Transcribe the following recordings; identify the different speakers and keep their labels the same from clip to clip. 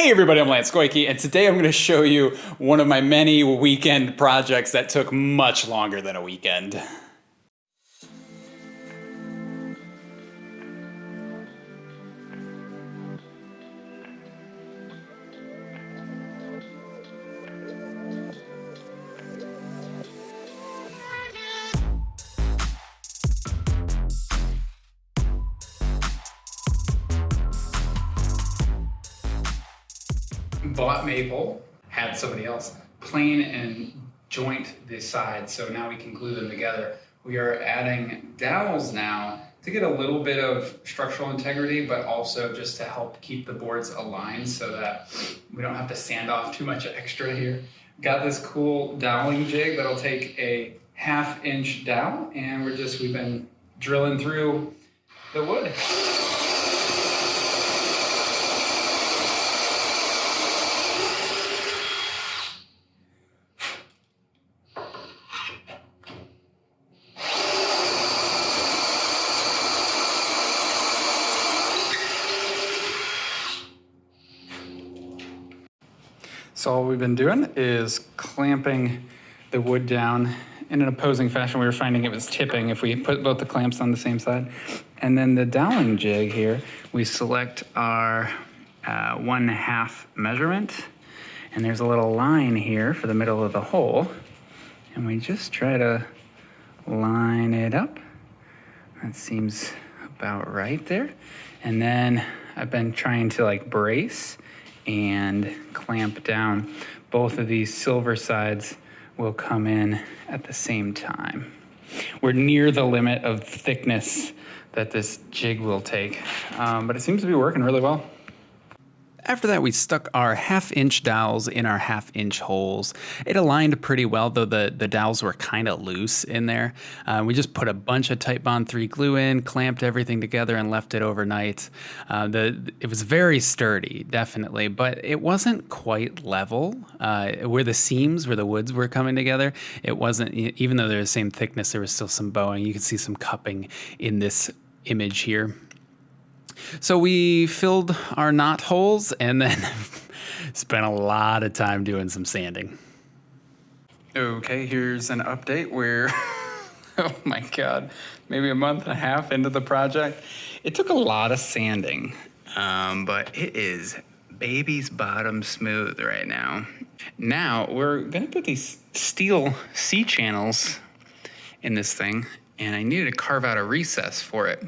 Speaker 1: Hey everybody, I'm Lance Goyke, and today I'm going to show you one of my many weekend projects that took much longer than a weekend. Bought maple, had somebody else plane and joint the sides, so now we can glue them together. We are adding dowels now to get a little bit of structural integrity, but also just to help keep the boards aligned so that we don't have to sand off too much extra here. Got this cool doweling jig that'll take a half inch dowel and we're just, we've been drilling through the wood. So all we've been doing is clamping the wood down in an opposing fashion. We were finding it was tipping if we put both the clamps on the same side. And then the doweling jig here, we select our uh, one half measurement. And there's a little line here for the middle of the hole. And we just try to line it up. That seems about right there. And then I've been trying to like brace and clamp down. Both of these silver sides will come in at the same time. We're near the limit of thickness that this jig will take, um, but it seems to be working really well. After that, we stuck our half inch dowels in our half inch holes. It aligned pretty well, though the, the dowels were kind of loose in there. Uh, we just put a bunch of Titebond 3 glue in, clamped everything together, and left it overnight. Uh, the It was very sturdy, definitely, but it wasn't quite level. Uh, where the seams, where the woods were coming together, it wasn't, even though they're the same thickness, there was still some bowing. You could see some cupping in this image here. So we filled our knot holes and then spent a lot of time doing some sanding. Okay, here's an update where, oh my God, maybe a month and a half into the project. It took a lot of sanding, um, but it is baby's bottom smooth right now. Now we're gonna put these steel C-channels in this thing and I needed to carve out a recess for it.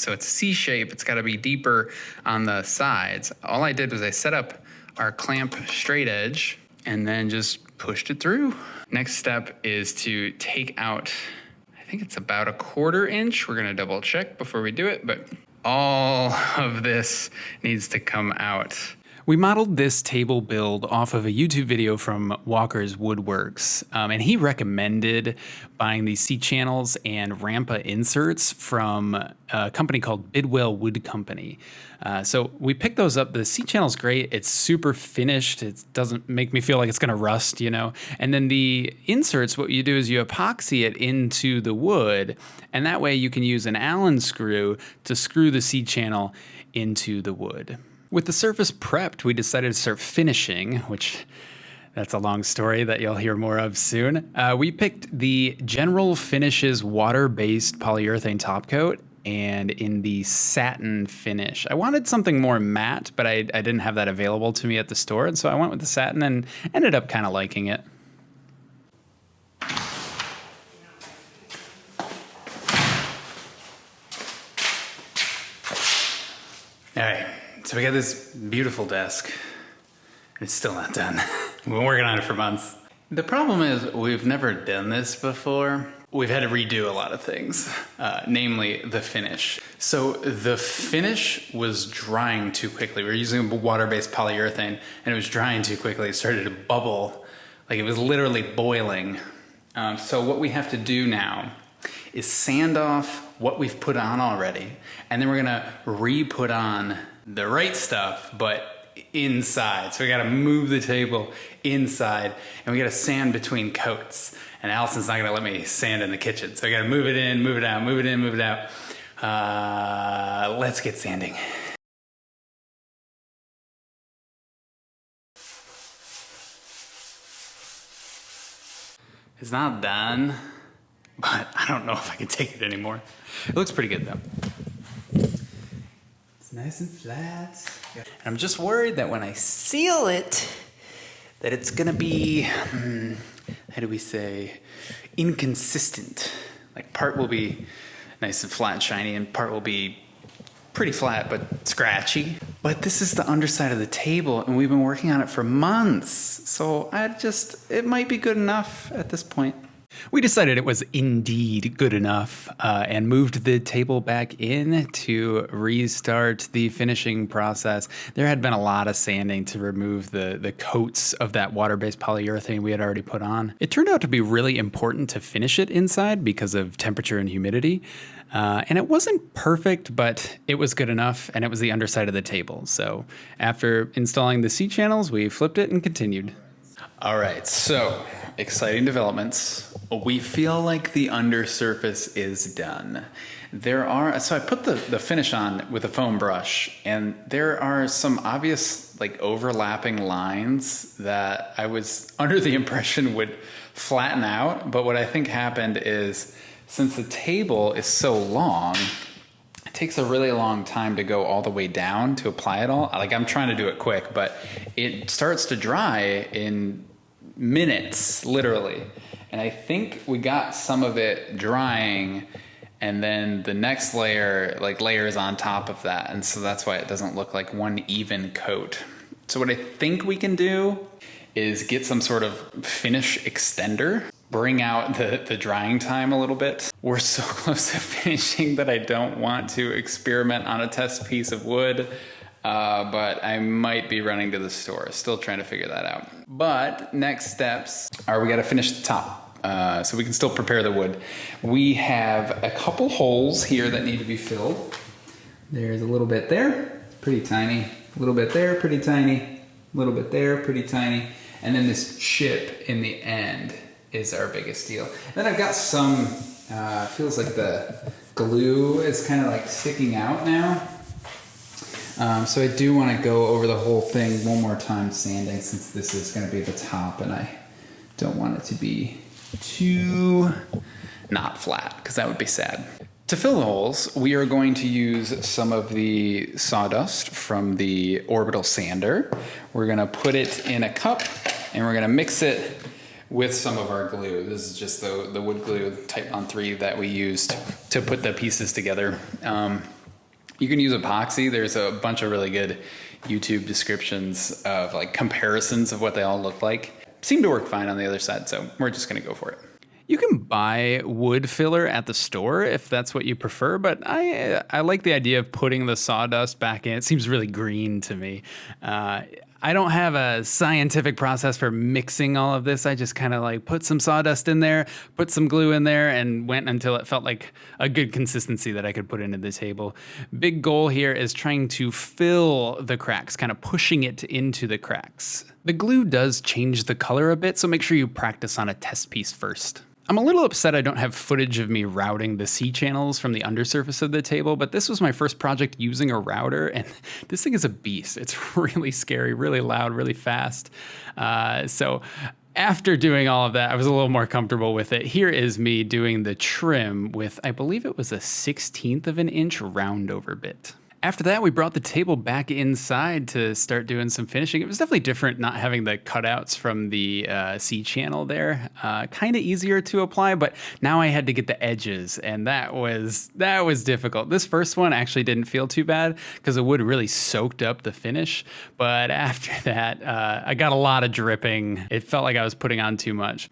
Speaker 1: So it's C shape, it's gotta be deeper on the sides. All I did was I set up our clamp straight edge and then just pushed it through. Next step is to take out, I think it's about a quarter inch. We're gonna double check before we do it, but all of this needs to come out. We modeled this table build off of a YouTube video from Walker's Woodworks, um, and he recommended buying these C channels and Rampa inserts from a company called Bidwell Wood Company. Uh, so we picked those up. The C channel's great. It's super finished. It doesn't make me feel like it's going to rust, you know. And then the inserts, what you do is you epoxy it into the wood, and that way you can use an Allen screw to screw the C channel into the wood. With the surface prepped, we decided to start finishing, which that's a long story that you'll hear more of soon. Uh, we picked the General Finishes water-based polyurethane top coat and in the satin finish. I wanted something more matte, but I, I didn't have that available to me at the store, and so I went with the satin and ended up kind of liking it. All right. So we got this beautiful desk. It's still not done. We've been working on it for months. The problem is we've never done this before. We've had to redo a lot of things, uh, namely the finish. So the finish was drying too quickly. We were using a water-based polyurethane and it was drying too quickly. It started to bubble, like it was literally boiling. Um, so what we have to do now is sand off what we've put on already, and then we're gonna re-put on the right stuff, but inside. So we got to move the table inside and we got to sand between coats. And Allison's not going to let me sand in the kitchen. So I got to move it in, move it out, move it in, move it out. Uh, let's get sanding. It's not done, but I don't know if I can take it anymore. It looks pretty good though. Nice and flat. I'm just worried that when I seal it, that it's gonna be, hmm, how do we say, inconsistent. Like part will be nice and flat and shiny and part will be pretty flat but scratchy. But this is the underside of the table and we've been working on it for months. So I just, it might be good enough at this point. We decided it was indeed good enough uh, and moved the table back in to restart the finishing process. There had been a lot of sanding to remove the, the coats of that water-based polyurethane we had already put on. It turned out to be really important to finish it inside because of temperature and humidity. Uh, and it wasn't perfect, but it was good enough, and it was the underside of the table. So after installing the C channels, we flipped it and continued. All right, so exciting developments. We feel like the undersurface is done. There are, so I put the, the finish on with a foam brush, and there are some obvious like overlapping lines that I was under the impression would flatten out. But what I think happened is since the table is so long, it takes a really long time to go all the way down to apply it all. Like I'm trying to do it quick, but it starts to dry in minutes, literally. And I think we got some of it drying and then the next layer like layers on top of that. And so that's why it doesn't look like one even coat. So what I think we can do is get some sort of finish extender, bring out the, the drying time a little bit. We're so close to finishing that I don't want to experiment on a test piece of wood. Uh, but I might be running to the store. Still trying to figure that out. But next steps are we got to finish the top. Uh, so we can still prepare the wood. We have a couple holes here that need to be filled. There's a little bit there, pretty tiny. A little bit there, pretty tiny. A little bit there, pretty tiny. And then this chip in the end is our biggest deal. Then I've got some, uh, feels like the glue is kind of like sticking out now. Um, so I do want to go over the whole thing one more time sanding since this is going to be the top and I don't want it to be too not flat because that would be sad. To fill the holes, we are going to use some of the sawdust from the orbital sander. We're going to put it in a cup and we're going to mix it with some of our glue. This is just the, the wood glue Titebond 3 that we used to put the pieces together. Um, you can use epoxy. There's a bunch of really good YouTube descriptions of like comparisons of what they all look like. Seem to work fine on the other side, so we're just gonna go for it. You can buy wood filler at the store if that's what you prefer, but I I like the idea of putting the sawdust back in. It seems really green to me. Uh, I don't have a scientific process for mixing all of this. I just kind of like put some sawdust in there, put some glue in there, and went until it felt like a good consistency that I could put into the table. Big goal here is trying to fill the cracks, kind of pushing it into the cracks. The glue does change the color a bit, so make sure you practice on a test piece first. I'm a little upset I don't have footage of me routing the C channels from the undersurface of the table, but this was my first project using a router, and this thing is a beast. It's really scary, really loud, really fast. Uh, so after doing all of that, I was a little more comfortable with it. Here is me doing the trim with, I believe it was a 16th of an inch round over bit. After that, we brought the table back inside to start doing some finishing. It was definitely different not having the cutouts from the uh, C channel there. Uh, kind of easier to apply, but now I had to get the edges, and that was that was difficult. This first one actually didn't feel too bad because the wood really soaked up the finish. But after that, uh, I got a lot of dripping. It felt like I was putting on too much.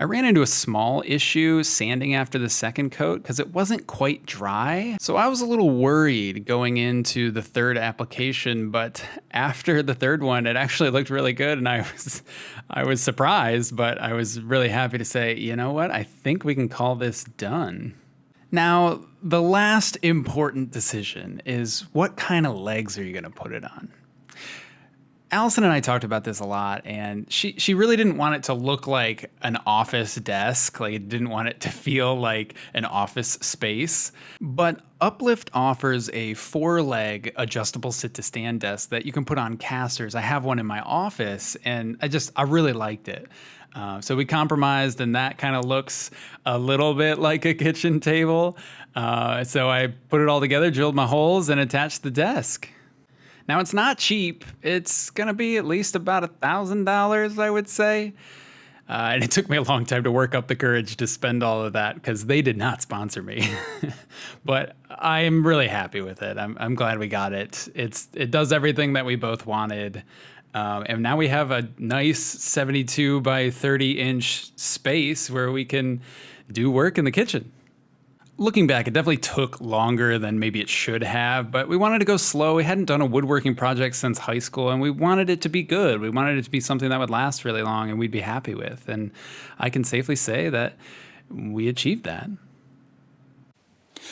Speaker 1: I ran into a small issue sanding after the second coat because it wasn't quite dry. So I was a little worried going into the third application, but after the third one, it actually looked really good and I was I was surprised, but I was really happy to say, you know what? I think we can call this done. Now, the last important decision is what kind of legs are you going to put it on? Allison and I talked about this a lot, and she she really didn't want it to look like an office desk. Like, didn't want it to feel like an office space. But Uplift offers a four leg adjustable sit to stand desk that you can put on casters. I have one in my office, and I just I really liked it. Uh, so we compromised, and that kind of looks a little bit like a kitchen table. Uh, so I put it all together, drilled my holes, and attached the desk. Now it's not cheap. It's gonna be at least about a thousand dollars, I would say. Uh, and it took me a long time to work up the courage to spend all of that because they did not sponsor me. but I am really happy with it. I'm, I'm glad we got it. It's it does everything that we both wanted. Um, and now we have a nice 72 by 30 inch space where we can do work in the kitchen looking back, it definitely took longer than maybe it should have, but we wanted to go slow. We hadn't done a woodworking project since high school, and we wanted it to be good. We wanted it to be something that would last really long and we'd be happy with. And I can safely say that we achieved that.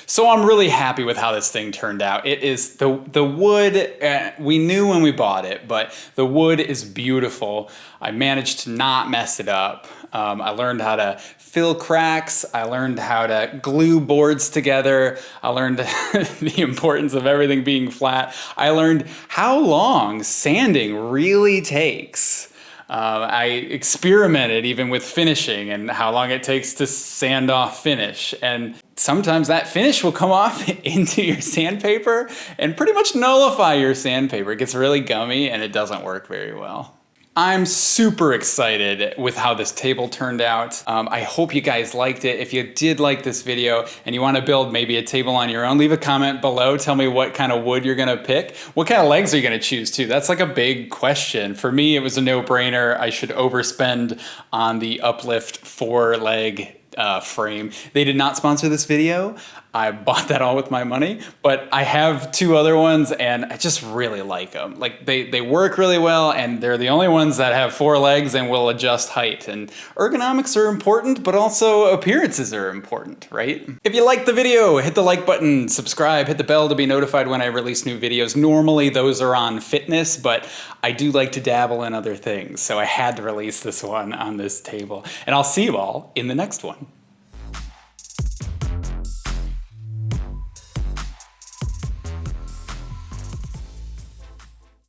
Speaker 1: So I'm really happy with how this thing turned out. It is the the wood. Uh, we knew when we bought it, but the wood is beautiful. I managed to not mess it up. Um, I learned how to fill cracks. I learned how to glue boards together. I learned the importance of everything being flat. I learned how long sanding really takes. Uh, I experimented even with finishing and how long it takes to sand off finish. And sometimes that finish will come off into your sandpaper and pretty much nullify your sandpaper. It gets really gummy and it doesn't work very well. I'm super excited with how this table turned out. Um, I hope you guys liked it. If you did like this video and you want to build maybe a table on your own, leave a comment below. Tell me what kind of wood you're going to pick. What kind of legs are you going to choose too? That's like a big question. For me, it was a no-brainer. I should overspend on the Uplift four leg uh, frame. They did not sponsor this video. I bought that all with my money, but I have two other ones and I just really like them. Like they, they work really well and they're the only ones that have four legs and will adjust height. And ergonomics are important, but also appearances are important, right? If you liked the video, hit the like button, subscribe, hit the bell to be notified when I release new videos. Normally those are on fitness, but I do like to dabble in other things. So I had to release this one on this table and I'll see you all in the next one.